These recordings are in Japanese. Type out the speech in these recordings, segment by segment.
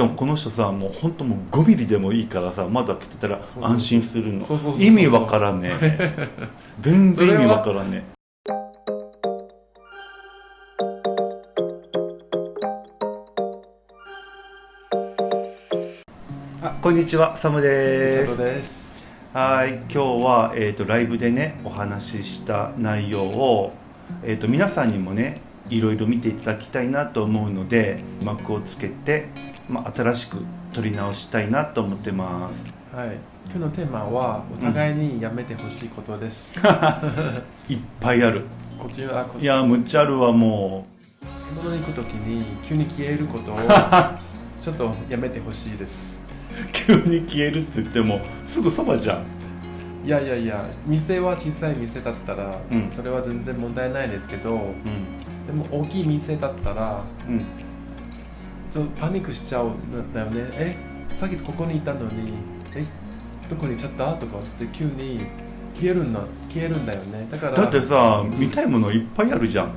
でもこの人さもう本当もう5ミリでもいいからさ窓開けてたら安心するの。意味わからんね全然意味わからんねあこんにちは。サムです。はい。今日は、えー、とライブでねお話しした内容を、えー、と皆さんにもねいろいろ見ていただきたいなと思うので幕をつけて、まあ、新しく撮り直したいなと思ってます。はい。今日のテーマはお互いにやめてほしいことです、いっぱいある。こっちはこっち。いやむっちゃあるわも買い物に行くときに急に消えることを ちょっとやめてほしいです。う急に消えるっつってもすぐそばじゃん。いやいやいや店は小さい店だったら、うん。それは全然問題ないですけどうんでも大きい店だったらうん。ちょっとパニックしちゃうんだよね。えさっきここにいたのにえどこに行っちゃった？とかって急に消えるんだ消えるんだよね。だからだってさ見たいものいっぱいあるじゃん。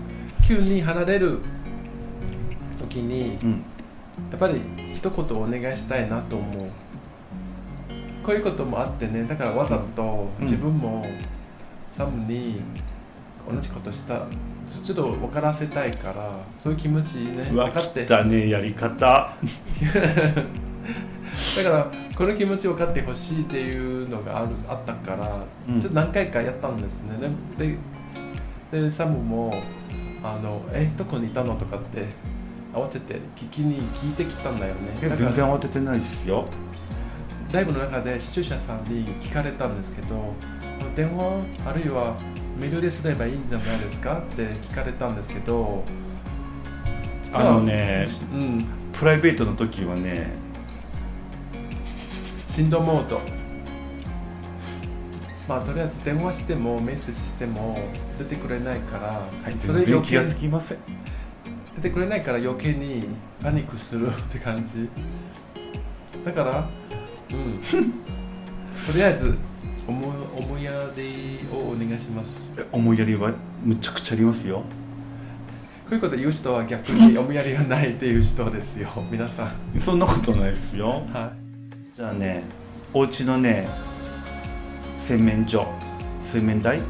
急に離れる時にうん。やっぱり一言お願いしたいなと思う。こういうこともあってねだからわざとうん。自分もサムに同じことしたちょちょっと分からせたいからそういう気持ちね分かって。汚ねやり方。だからこの気持ち分かってほしいっていうのがあるあったから、うん。ちょっと何回かやったんですね。でででサムもあの「えどこにいたの?」とかって慌てて聞きに聞いてきたんだよね。全然慌ててないですよ。ライブの中で視聴者さんに聞かれたんですけど電話あるいはメールですればいいんじゃないですかって聞かれたんですけど。あのねうん。プライベートの時はね。振動モードまあとりあえず電話してもメッセージしても出てくれないから、それ全然余計気がつきません。出てくれないから余計にパニックする って感じ。だからうん。とりあえず思いやりをお願いします。え思いやりはむちゃくちゃありますよ。こういうこと言う人は逆に 思いやりがないっていう人ですよ。皆さん。そんなことないですよ。はじゃあねお家のね洗面所洗面台？い、うん。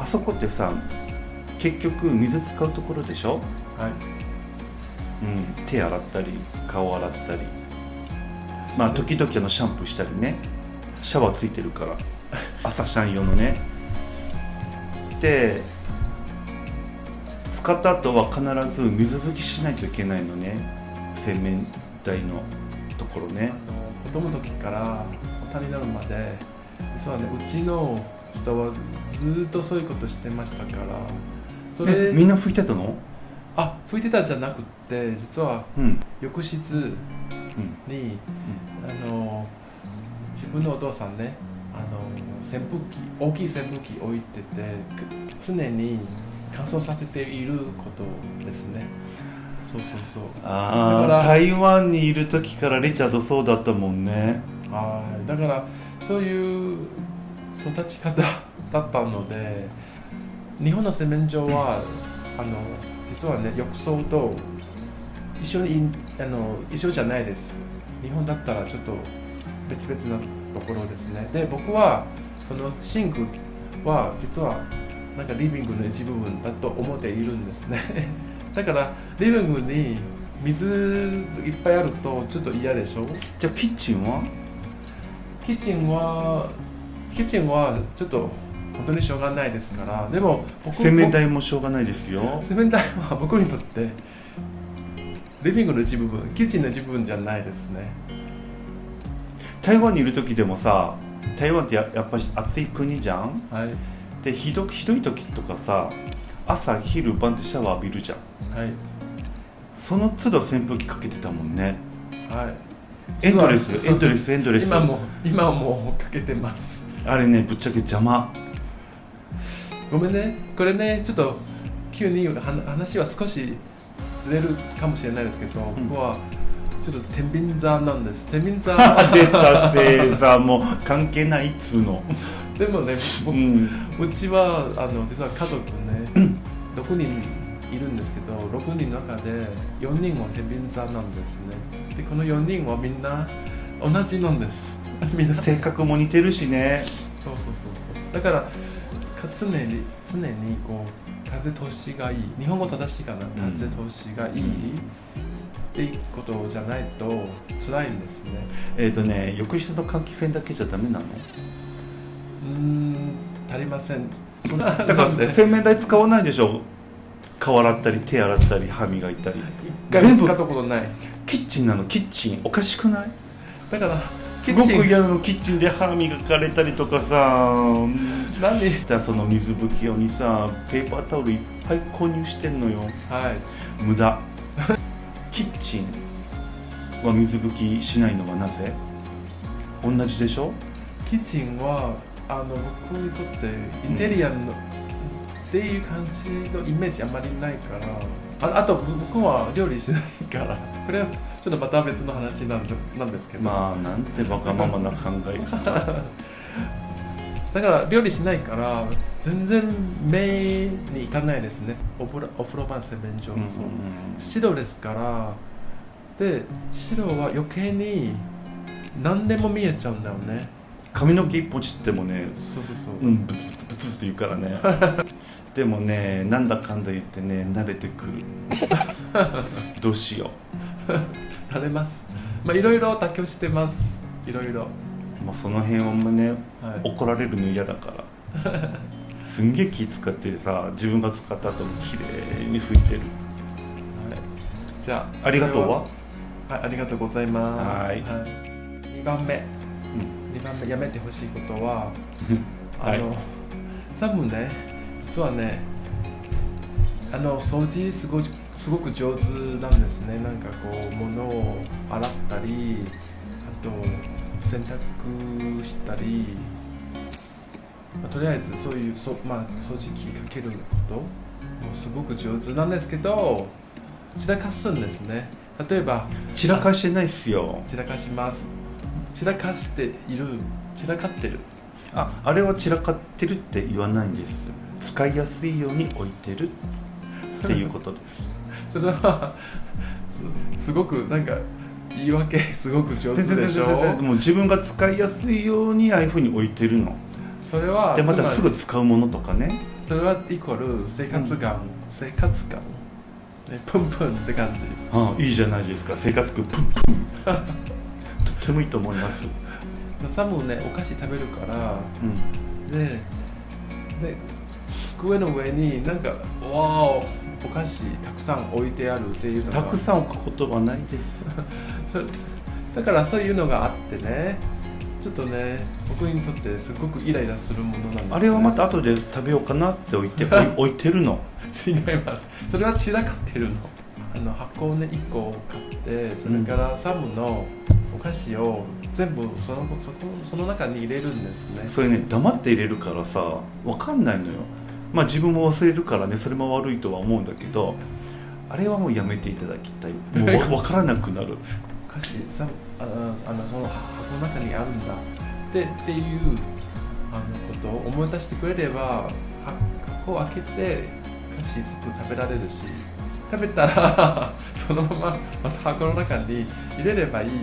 あそこってさ結局水使うところでしょ、はい。うん、手洗ったり顔洗ったり。まあ時々あのシャンプーしたりね。シャワーついてるから朝シャン用のね。で使った後は必ず水拭きしないといけないのね。洗面台のところね。子供の時から大人になるまで。実はねうちの人はずっとそういうことしてましたから。それえみんな拭いてたの？あ拭いてたんじゃなくって実はうん。浴室うん。にあの自分のお父さんねあの扇風機大きい扇風機置いててく常に乾燥させていることですね。そうそうそう。ああ台湾にいる時からリチャードそうだったもんね。はい。だからそういう育ち方だったので日本の洗面所はあの実はね浴槽と一緒にいあの一緒じゃないです。日本だったらちょっと別々なところですね。で僕はそのシンクは実はなんかリビングの一部分だと思っているんですね。だからリビングに水いっぱいあるとちょっと嫌でしょ？じゃあキッチンは？キッチンはキッチンはちょっと本当にしょうがないですから。でも僕洗面台もしょうがないですよ。洗面台は僕にとってリビングの一部分キッチンの一部分じゃないですね台湾にいる時でもさ台湾ってややっぱり暑い国じゃん？はい。でひどひどい時とかさ朝昼晩ってシャワー浴びるじゃん。はい。その都度扇風機かけてたもんね。はい。エンドレスエンドレスエンドレス。今も今もかけてます。あれねぶっちゃけ邪魔。ごめんね。これねちょっと急には話は少しずれるかもしれないですけど、ん。僕はちょっと天秤座なんです。天秤座。出た星座も関係ないっつうの。でもねう僕ん。うちはあの実は家族ね 6人いるんですけど6人の中で4人は天秤座なんですね。でこの4人はみんな同じなんです。みんな。そう性格も似てるしね。そうそうそうだからか常に常にこう風通しがいい。日本語正しいかな？風通しがいい、っていうことじゃないと辛いんですね。えっ、とね浴室の換気扇だけじゃダメなの？うーん足りません。そんなだから洗面台使わないでしょ？顔洗ったり手洗ったり歯磨いたり。一回も使ったことない。キッチンなの？キッチン。おかしくない？だからすごく嫌なの。キッチンで歯磨かれたりとかさ。なんでその水拭き用にさペーパータオルいっぱい購入してんのよ。はい。無駄キッチンは水拭きしないのはなぜ？同じでしょ？キッチンはあの僕にとってインテリアの、っていう感じのイメージあんまりないからああと僕は料理しないから これはちょっとまた別の話なんでなんですけど、まあなんてバカママな考え方。だから料理しないから全然目にいかないですね。お風呂お風呂場洗面所、う。んうんそう白ですから。で白は余計に何でも見えちゃうんだよね。髪の毛一本散ってもねそうそうそう、うんブツブツブツブツって言うからね。でもねなんだかんだ言ってね慣れてくる。どうしよ慣れます。まあいろいろ妥協してます。いろいろ。うもうその辺はねはい。怒られるの嫌だから すんげえ気使ってさ自分が使った後に綺麗に拭いてる。じゃあありがとうは？はいありがとうございます。はい。2番目、二番目やめてほしいことはあ はい。の、多分ね実はねあの掃除すごいすごく上手なんですね。なんかこう物を洗ったりあと洗濯したり、まあとりあえずそういうそ、まあ、掃除機かけることもすごく上手なんですけど散らかすんですね。例えば散らかしてないっすよ。散らかします。散らかしている散らかってる。ああれは散らかってるって言わないんです。使いやすいように置いてるっていうことです。それはすすごくなんか言い訳すごく上手でしょ？もう自分が使いやすいようにああいうふうに置いてるのそれはでまたすぐ使うものとかね。それはイコール生活感、生活感。ねプンプンって感じ。ああいいじゃないですか。生活感プンプン。とってもいいと思います、サムねお菓子食べるからうん、でで机の上になんかわおお菓子たくさん置いてあるっていうのが。たくさん置くことはないです。それだからそういうのがあってねちょっとね僕にとってすごくイライラするものなんです、ね、あれはまた後で食べようかなって置いて 置いてるの？違います。それは散らかってるの。あの箱をね1個買ってそれからサムのお菓子を全部そのそこその中に入れるんですね。それね黙って入れるからさ分かんないのよ。まあ自分も忘れるからねそれも悪いとは思うんだけどあれはもうやめていただきたい。もうわ 分からなくなるお菓子サムああのその箱の中にあるんだ。ってっていうあのことを思い出してくれればは箱を開けてお菓子すぐ食べられるし食べたらそのまままた箱の中に入れればいいし。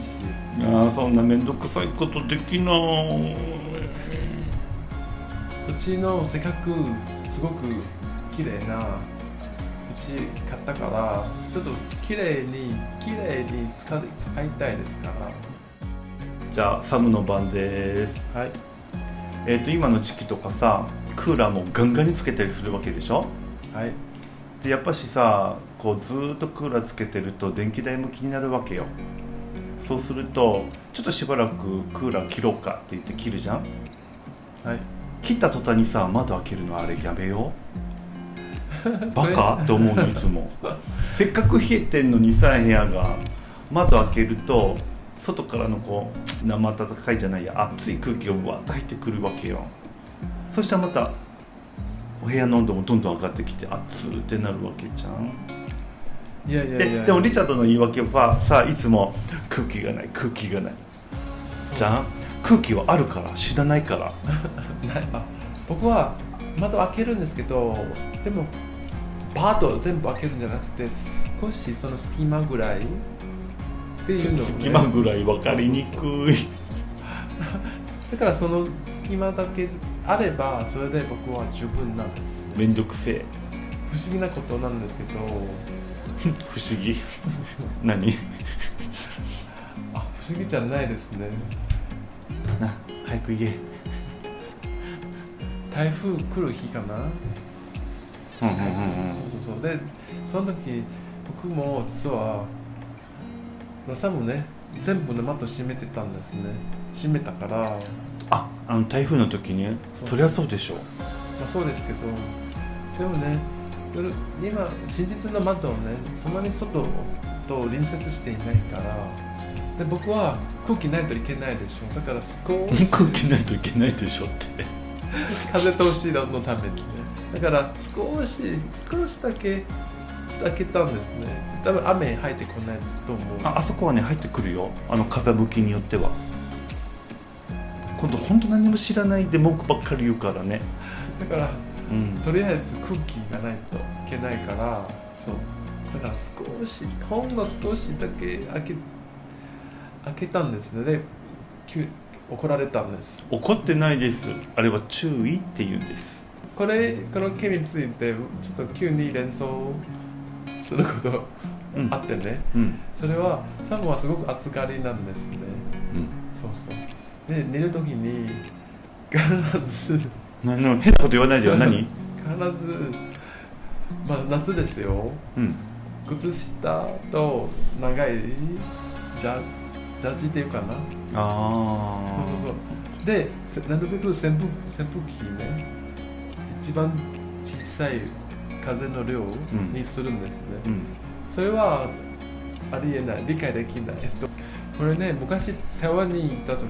いやーそんな面倒くさいことできない。うちのせっかくすごく綺麗なうち買ったからちょっと綺麗に綺麗に使い使いたいですかじゃあサムの番です。らはいえっ、と今の時期とかさ、クーラーもガンガンにつけたりするわけでしょ？はいでやっぱしさ、こうずーっとクーラーつけてると電気代も気になるわけよ。そうするとちょっとしばらくクーラー切ろうかって言って切るじゃん？はい切った途端にさ窓開けるのあれやめよう？バカ？って思うのいつも。せっかく冷えてんのにさ部屋が。窓開けると外からのこう生暖かいじゃないや熱い空気がうわっと入ってくるわけよ。そしたらまたお部屋の温度もどんどん上がってきて熱ーってなるわけじゃん。いやいやででもリチャードの言い訳はさいつも空気がない空気がない。じゃん？空気はあるから知らないから。ない。あ僕は窓開けるんですけどでもパーッと全部開けるんじゃなくて少しその隙間ぐらいっていうのを、ね、隙間ぐらい分かりにくい。だからその隙間だけあればそれで僕は十分なんですめんどくせえ。不思議なことなんですけど。不思議。何？あ不思議じゃないですね。な早く言え。台風来る日かな？うんうんうんそうそうそう。でその時僕も実はまあ多分ね全部のマット閉めてたんですね。閉めたから、まああの台風の時に？そりゃそうでしょあ、そうですけどでもね今真実のマットをねそんなに外と隣接していないからで僕は空気ないといけないでしょだから少し 空気ないといけないでしょって。風通しのためにねだから少し少しだけ開けたんですね。多分雨入ってこないと思う。ああそこはね入ってくるよ。あの風向きによっては。今度本当何も知らないで文句ばっかり言うからね。だからうん。とりあえず空気がないといけないからそう。だから少しほんの少しだけ開け開けたんですね。で急怒られたんです。怒ってないです。あれは注意って言うんですこれこの件についてちょっと急に連想することうん。あってね、うん。それはサムはすごく暑がりなんですね。うん。そうそう。で寝る時に必ず必なな変なこと言わないでよ。何？ずまあ夏ですよ。うん。靴下と長いジャジャージっていうかな。あそうあそうそう。でせなるべく扇風扇風機ね一番小さい風の量にするんですね、うん。それはありえない。理解できない、えっと、これね昔台湾に行った時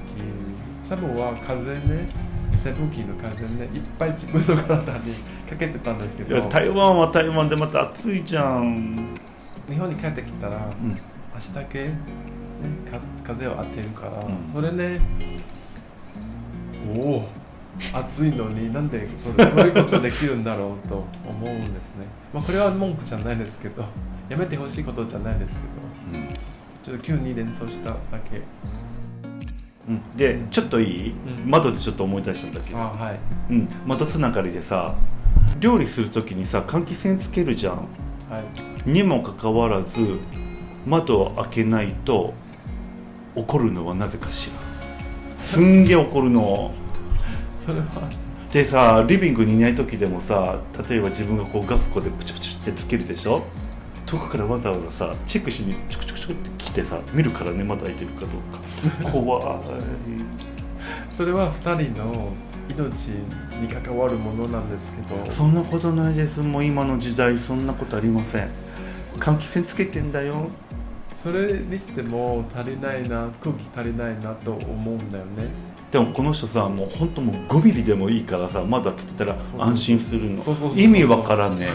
サムは風ね扇風機の風ねいっぱい自分の体にかけてたんですけど。台湾は台湾でまた暑いじゃん。日本に帰ってきたらうん。足だけ、ね、か風を当てるから、うん。それねおお暑いのになんでそういうことできるんだろうと思うんですね。まあこれは文句じゃないですけど やめてほしいことじゃないですけど。うん。ちょっと急に連想しただけ。うん。でちょっといい、うん。窓でちょっと思い出したんだけ？ど、あはい。うん、窓つながりでさ料理する時にさ換気扇つけるじゃん。はい。にもかかわらず窓を開けないと怒るのはなぜかしら。すんげえ怒るのそれは。でさリビングにいない時でもさ例えば自分がこうガスコでプチプチってつけるでしょ？遠くからわざわざさチェックしにチュクチュクチュクって来てさ見るからね窓開いてるかどうか。怖い。それは2人の命に関わるものなんですけど。そんなことないです。もう今の時代そんなことありません。換気扇つけてんだよ。それにしても足りないな空気足りないなと思うんだよねでもこの人さもう本当もう5ミリでもいいからさ窓開けてたら安心するの。意味わからんね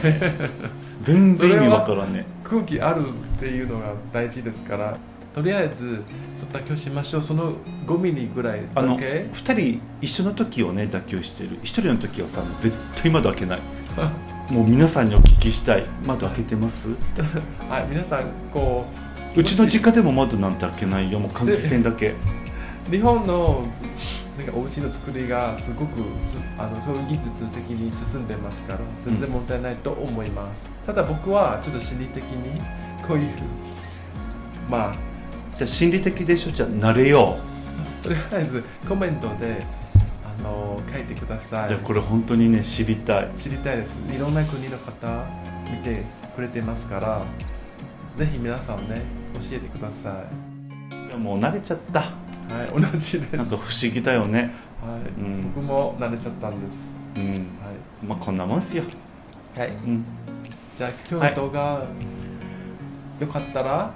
全然意味わからんね空気あるっていうのが大事ですから。とりあえずそ妥協しましょう。その5ミリぐらいあのだけ2人一緒の時をね妥協してる。1人の時はさ絶対窓開けない。もう皆さんにお聞きしたい。窓開けてます？はい皆さんこうちの実家でも窓なんて開けないよ。もう換気扇だけ。う日本のなんかお家の作りがすごくすあのそういう技術的に進んでますから全然問題ないと思います、ただ僕はちょっと心理的にこういうまあじゃあ心理的でしょじゃあ慣れよとりあえずコメントであの書いてください。これ本当にね知りたい知りたいです。いろんな国の方見てくれてますからぜひ皆さんね教えてください。もう慣れちゃったはい同じです、はいなんか不思議だよね。うん。僕も慣れちゃったんです。うん。はまあこんなもんっすよ。い、はい、うん。じゃあ今日の動画、よかったら？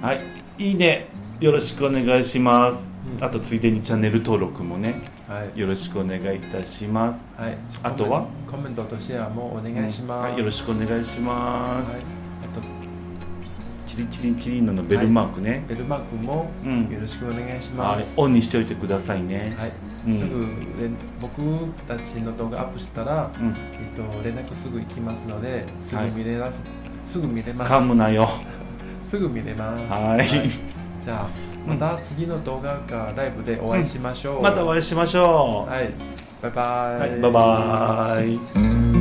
はい。いいね。よろしくお願いします。うん。あとついでにチャンネル登録もね。はい、よろしくお願いいたします。はい、あとは？コメントとシェアもお願いします、はい、よろしくお願いします、はい、リチリンチリンのベルマークね、ベルマークもうん。よろしくお願いしはい。ます、オンにしておいてくださいね。はい。うん。すぐ連僕たちの動画アップしたら、うん。えっと、連絡すぐ行きますのですぐ見れます、すぐ見れます。噛むなよ。すぐ見れます。はい。じゃあまた次の動画かライブでお会いしましょう、またお会いしましょうはいバイバイ、はいバイバイ